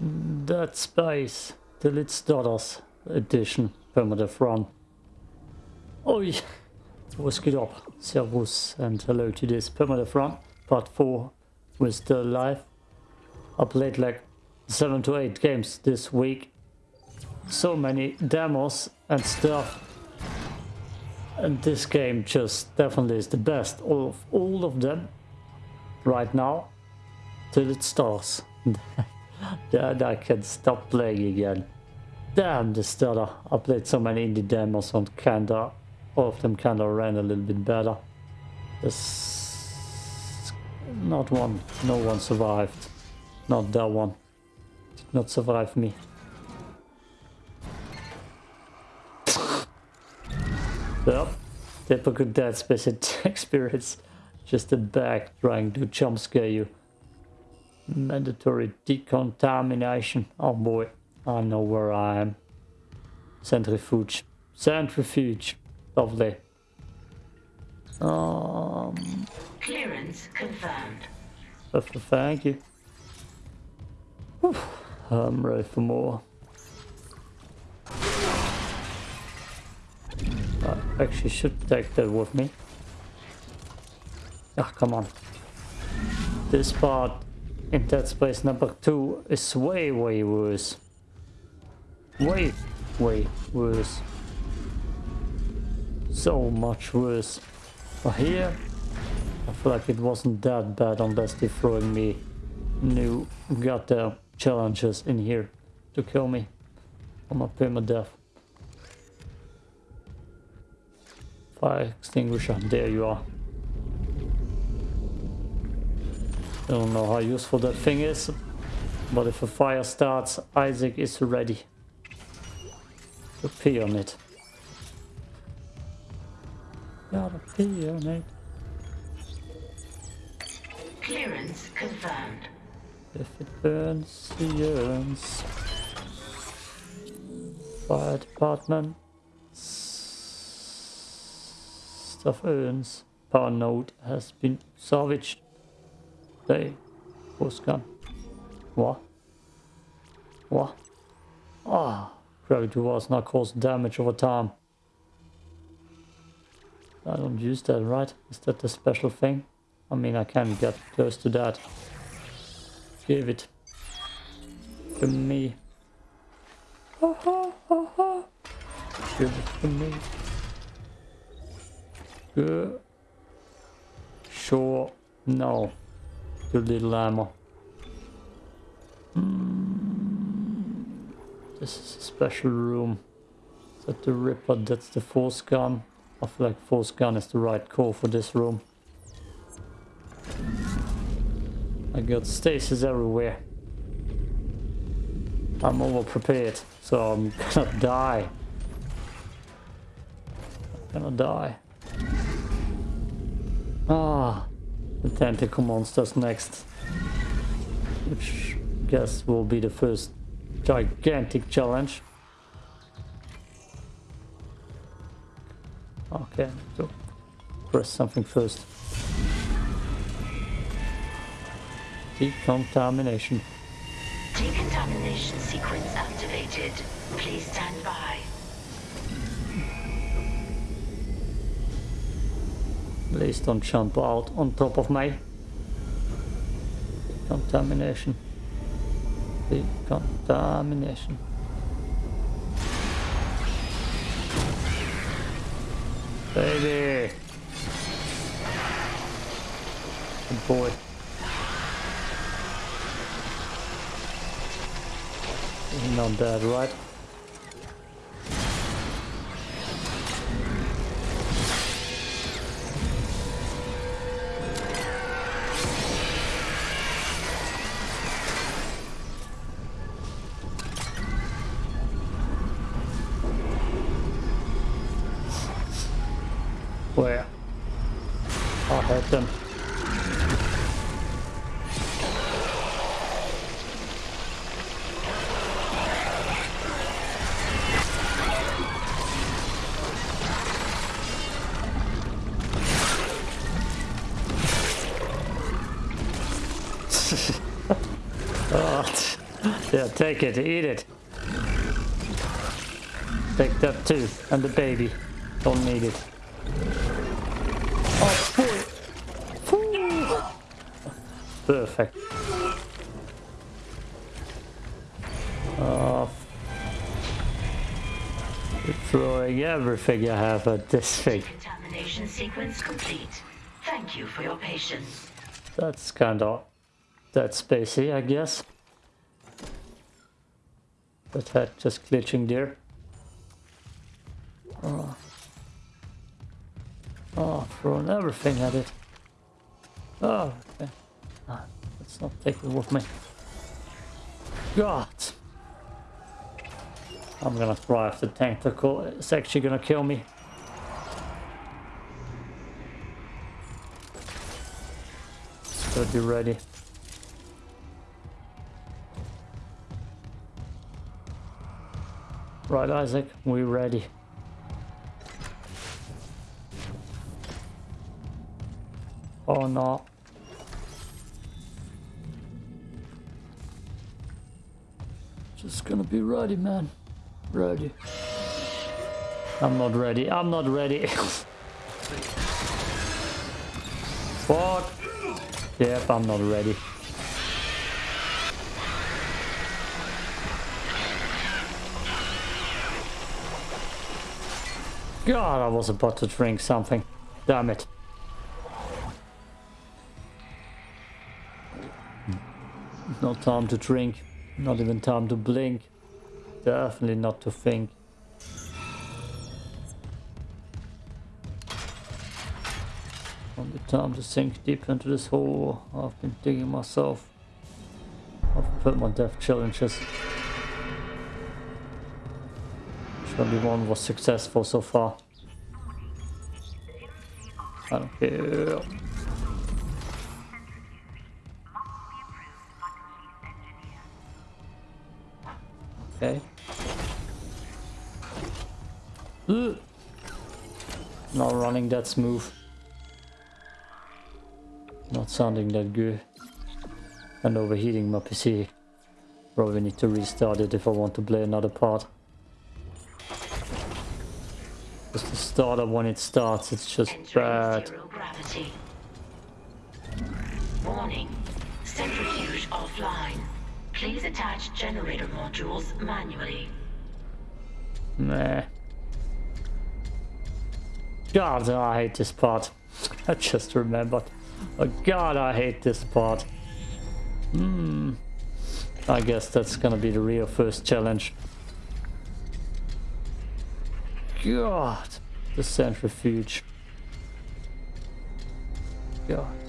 Dead Space, the Lit Stutters Edition, Primitive Run. Oj, vad geht up? Servus and hello to this Primitive Run, part 4 with still live. I played like 7 to 8 games this week. So many demos and stuff. And this game just definitely is the best of all of them right now till it starts. Then I can stop playing again. Damn the stutter. I played so many indie demos on kinda, all of them kinda ran a little bit better. This, not one, no one survived. Not that one. Did not survive me. Yep, typical Dead Space experience. Just a bag trying to jump scare you. Mandatory decontamination. Oh boy, I know where I am. Centrifuge. Centrifuge. Lovely. Um. Clearance confirmed. Thank you. Whew. I'm ready for more. I actually should take that with me. Ah, come on. This part in Dead Space number 2 is way, way worse. Way, way worse. So much worse. But here, I feel like it wasn't that bad unless they're throwing me new goddamn challenges in here to kill me on my permadeath. Fire extinguisher, there you are. I don't know how useful that thing is, but if a fire starts, Isaac is ready to pee on it. Gotta pee on it. Clearance confirmed. If it burns, he yearns. Fire department. Stuff earns. Power node has been salvaged. They was gone. What? What? Ah, gravity was not cause damage over time. I don't use that, right? Is that the special thing? I mean, I can get close to that. Give it to me. Ha ha ha ha. Give it to me. Good. Sure. No. Too little ammo. Mm. This is a special room. Is that the Ripper? That's the force gun. I feel like force gun is the right call for this room. I got stasis everywhere. I'm over prepared, so I'm gonna die. I'm gonna die. Ah, the tentacle monsters next. Which I guess will be the first gigantic challenge. Okay, so press something first. Decontamination. Decontamination sequence activated. Please stand by. Please don't jump out on top of me. Contamination. Decontamination. Baby! Good boy. He's not dead, right? Take it, eat it. Take that too, and the baby. Don't need it. Oh, boy. Phew. Perfect. Oh, throwing everything I have at this thing. Contamination sequence complete. Thank you for your patience. That's kind of that spacey, I guess. That just glitching there. Oh, oh throwing everything at it. Oh, okay. Ah, let's not take it with me. God! I'm gonna try if the tentacle is actually gonna kill me. Should be ready. Right, Isaac, we ready. Oh no. Just gonna be ready, man. Ready. I'm not ready. I'm not ready. what? Yep, I'm not ready. God, I was about to drink something. Damn it. No time to drink. Not even time to blink. Definitely not to think. Only time to sink deep into this hole I've been digging myself. I've put my death challenges. Surely one was successful so far. I don't care. Okay. Ugh. Not running that smooth. Not sounding that good. And overheating my PC. Probably need to restart it if I want to play another part. Starter when it starts, it's just Entering bad. Warning. Centrifuge offline. Please attach generator modules manually. Meh. God, I hate this part. I just remembered. Oh God, I hate this part. Hmm. I guess that's gonna be the real first challenge. God, the centrifuge. God.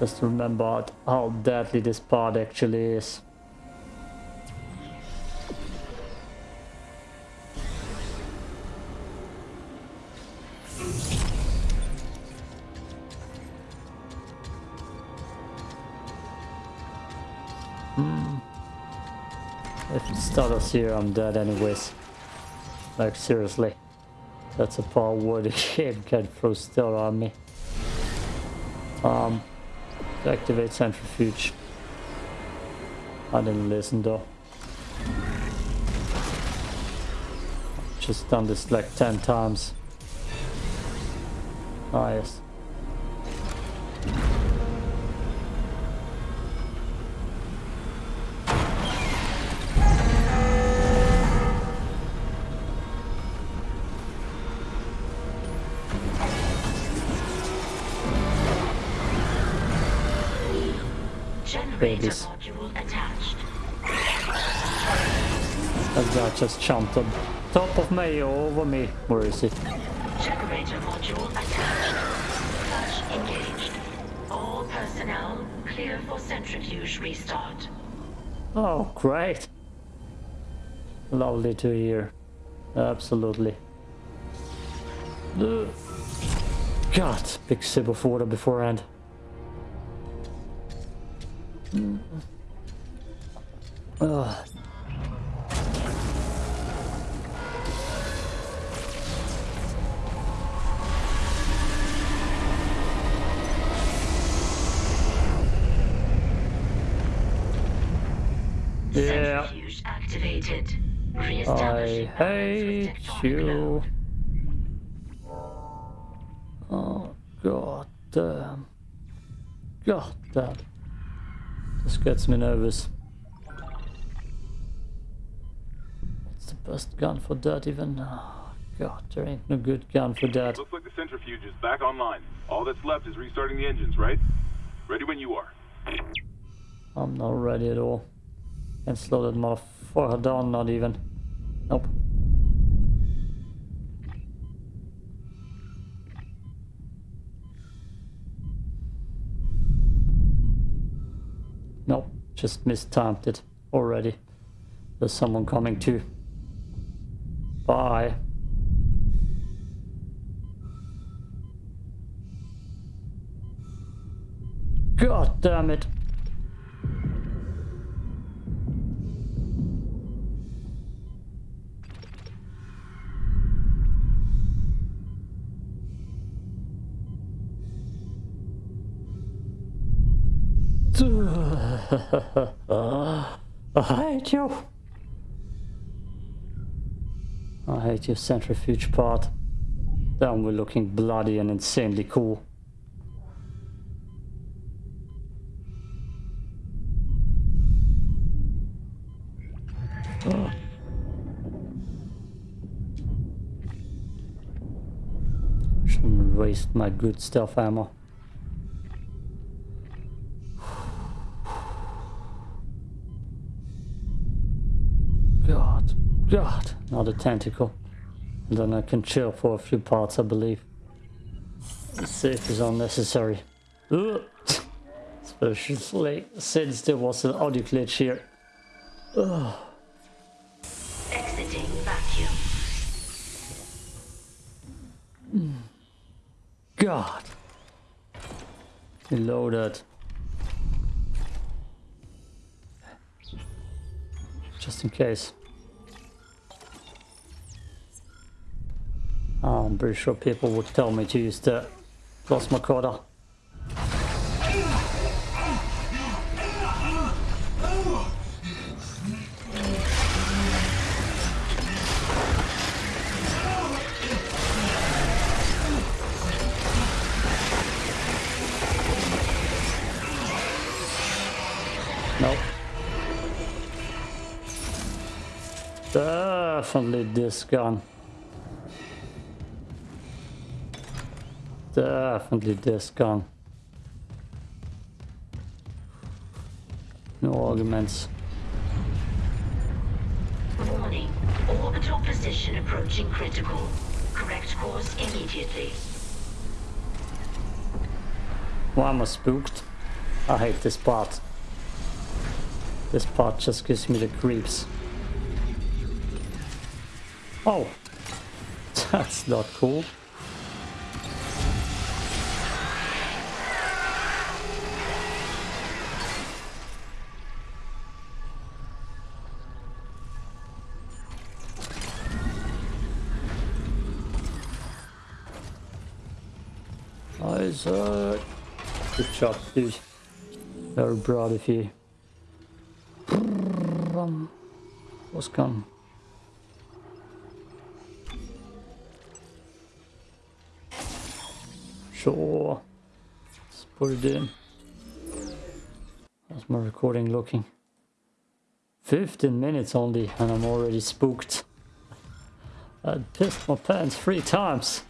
Just remembered how deadly this part actually is. If it stutters here, I'm dead anyways. Like, seriously. That's a part where game can throw still on me. Um, activate centrifuge. I didn't listen though. Just done this like 10 times. Ah, yes. Babies. module attached. That guy just jumped on top of me or over me. Where is he? Generator module attached. Flash engaged. All personnel clear for centrifuge restart. Oh, great. Lovely to hear. Absolutely. God, big sip of water beforehand. Mm. Ugh. Yeah. Activated. I Reestablishing balance with hate you. Oh, god damn. God damn. This gets me nervous. What's the best gun for that even? Oh, god, there ain't no good gun for that. Looks like the centrifuge is back online. All that's left is restarting the engines, right? Ready when you are. I'm not ready at all. Can't slow that motherfucker down, not even. Nope. Just mistimed it already. There's someone coming too. Bye. God damn it. I hate you. I hate your centrifuge part. Then we're looking bloody and insanely cool. Ugh. Shouldn't waste my good stuff ammo. God, a tentacle. And then I can chill for a few parts, I believe. Safe is unnecessary. Ugh. Especially since there was an audio glitch here. Exiting vacuum. Hmm. God. Reloaded. Just in case. Oh, I'm pretty sure people would tell me to use the plasma cutter. Nope. Definitely this gun. Definitely this gun. No arguments. Warning. Orbital position approaching critical. Correct course immediately. Why am I spooked? I hate this part. This part just gives me the creeps. Oh! That's not cool. Job, dude. Very proud of you. Was gone. Sure. Let's put it in. How's my recording looking? 15 minutes only and I'm already spooked. I pissed my pants three times.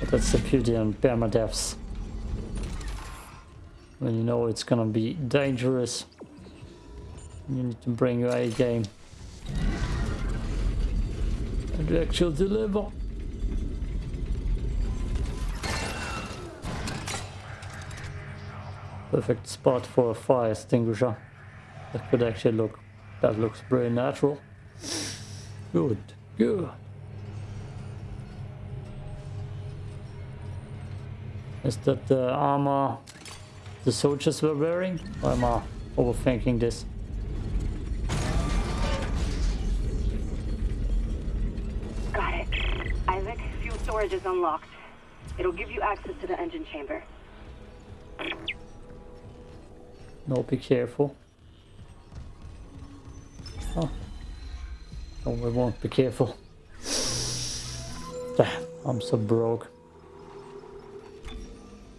But that's the beauty on permadeaths. When you know it's gonna be dangerous, you need to bring your A game. And actually deliver. Perfect spot for a fire extinguisher. That could actually look, that looks very natural. Good, good. Is that the armor the soldiers were wearing? Or am I uh, overthinking this? Got it. Isaac, fuel storage is unlocked. It'll give you access to the engine chamber. No, be careful. Oh. We won't be careful. Damn, I'm so broke.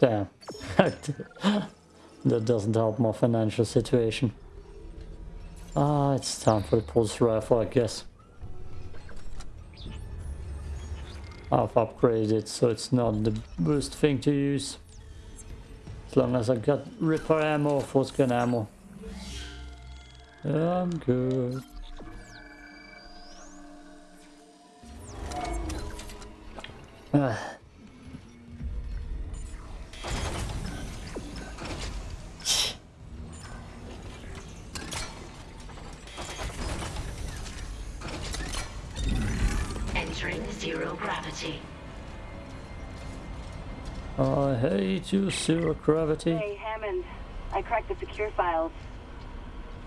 Damn. that doesn't help my financial situation. Ah, it's time for the pulse rifle, I guess. I've upgraded, it, so it's not the worst thing to use. As long as I got repair ammo, force gun ammo. I'm good. Ah. 82 zero gravity. Hey, Hammond. I cracked the secure files.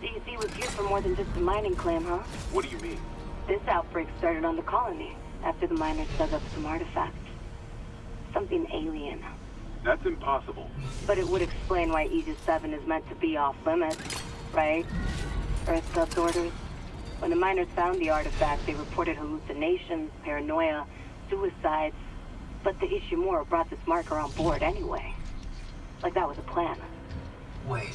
CEC was here for more than just a mining claim, huh? What do you mean? This outbreak started on the colony after the miners dug up some artifacts. Something alien. That's impossible. But it would explain why Aegis 7 is meant to be off limits, right? EarthGov orders. When the miners found the artifact, they reported hallucinations, paranoia, suicides, but the Ishimura brought this marker on board anyway. Like that was a plan. Wait.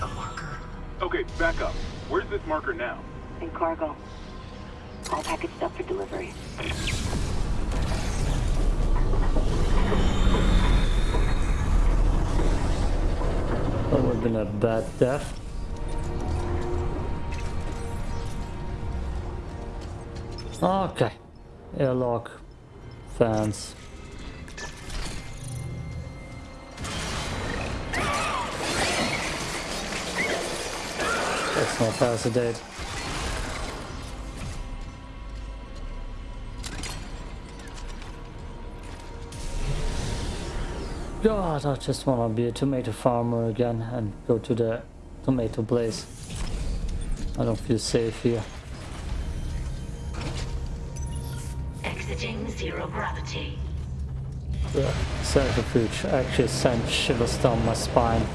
The marker? Okay, back up. Where's this marker now? In cargo. All packaged up for delivery. That would have been a bad death. Okay. Airlock. Fans. That's not hesitate. God, I just want to be a tomato farmer again and go to the tomato place. I don't feel safe here. Exiting zero gravity. The centrifuge actually sent shivers down my spine.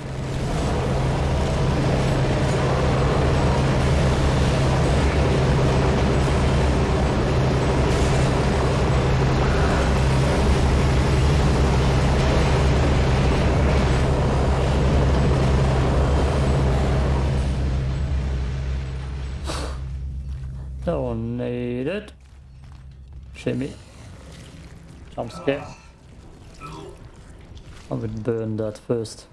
Don't need it. Shimmy. Scare. I would burn that first.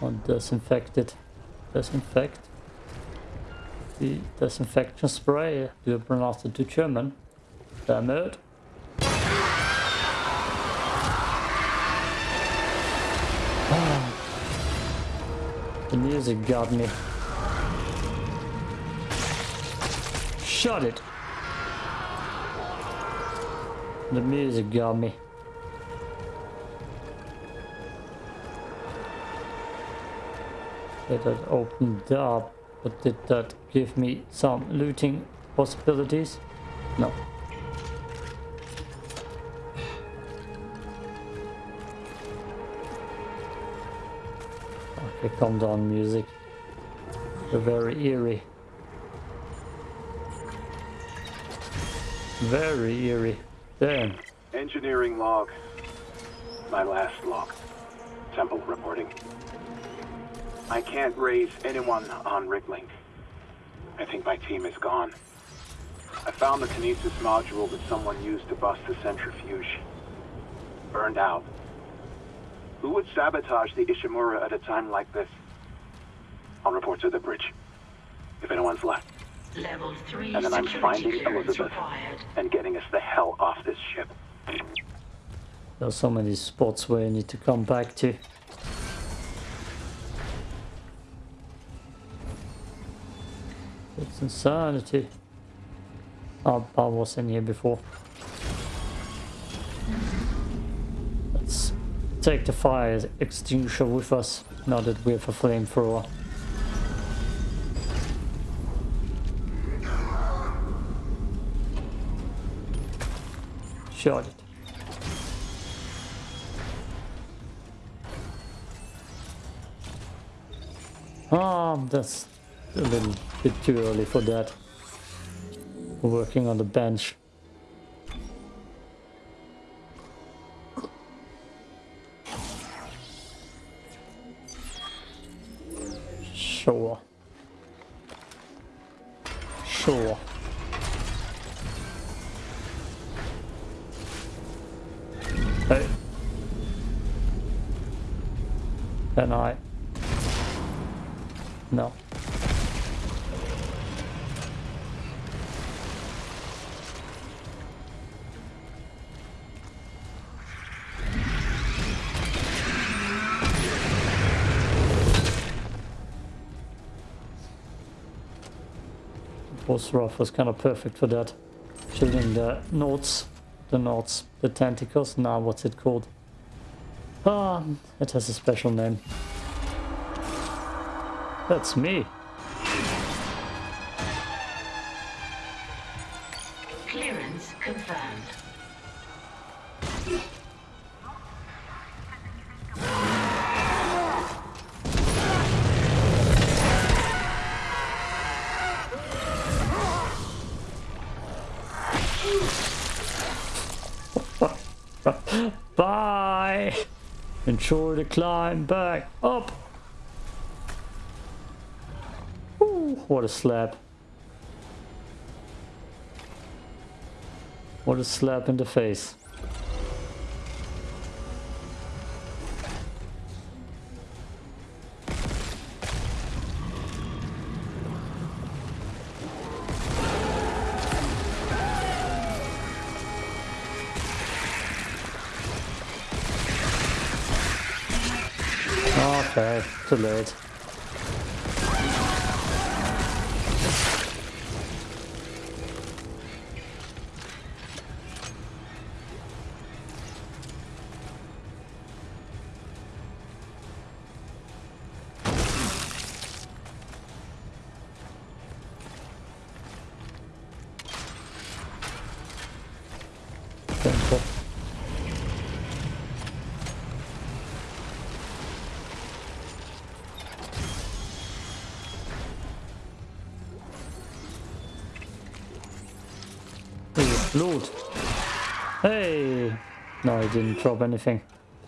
Or disinfect it. Disinfect. The disinfection spray. Do you pronounce it to German? Damn it. The music got me. Shut it! The music got me. It had opened up, but did that give me some looting possibilities? No. Okay, calm down music. You're very eerie. Very eerie. Damn. Engineering log. My last log. Temple reporting. I can't raise anyone on Riglink. I think my team is gone. I found the Kinesis module that someone used to bust the centrifuge. Burned out. Who would sabotage the Ishimura at a time like this? I'll report to the bridge. If anyone's left. Level 3 And then I'm finding Elizabeth and getting us the hell off this ship. There are so many spots where you need to come back to. It's insanity. Oh, I was in here before. Let's take the fire extinguisher with us, now that we have a flamethrower. It. Ah, that's a little bit too early for that. Working on the bench. Sure. Sure. Hey. Can I? No. Boss Rough was kind of perfect for that. Shooting the uh, notes, the knots, the tentacles. Now, what's it called? Ah, it has a special name. That's me. Clearance confirmed. Ensure to climb back up! Ooh, what a slap. What a slap in the face. Okay, too late. No, he didn't drop anything.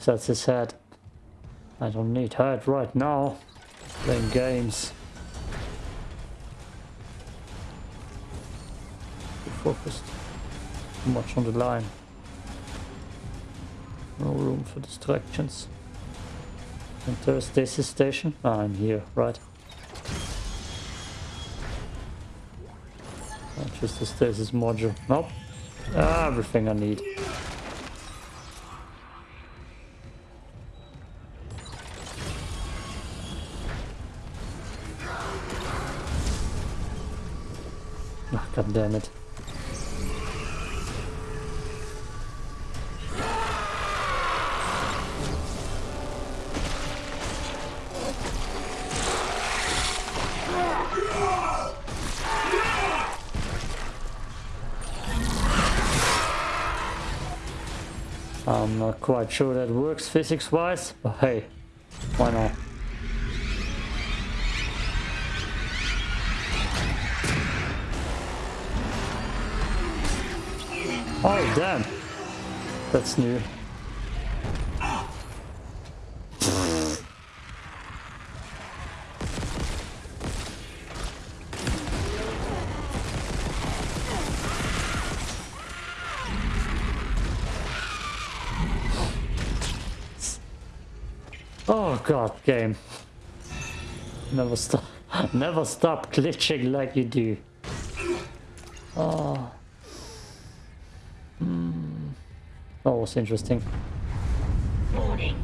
That's his head. I don't need head right now. Playing games. Too focused. Too much on the line. No room for distractions. Enter stasis station. Ah, I'm here, right. Just a stasis module. Nope. Everything I need. Damn it. I'm not quite sure that works physics-wise, but hey, why not? Oh, damn. That's new. Oh god, game. Never stop never stop glitching like you do. Oh. Hmm. That was interesting. Warning.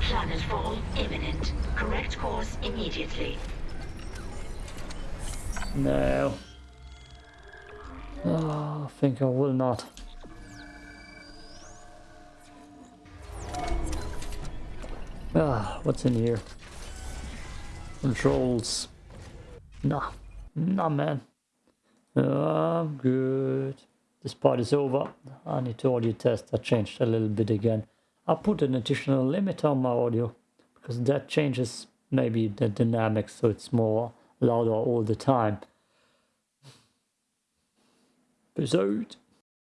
Planetfall imminent. Correct course immediately. No. Oh, I think I will not. Ah, what's in here? Controls. Nah. Nah, man. I'm good. This part is over. I need to audio test. I changed a little bit again. I put an additional limit on my audio because that changes maybe the dynamics so it's more louder all the time. Out.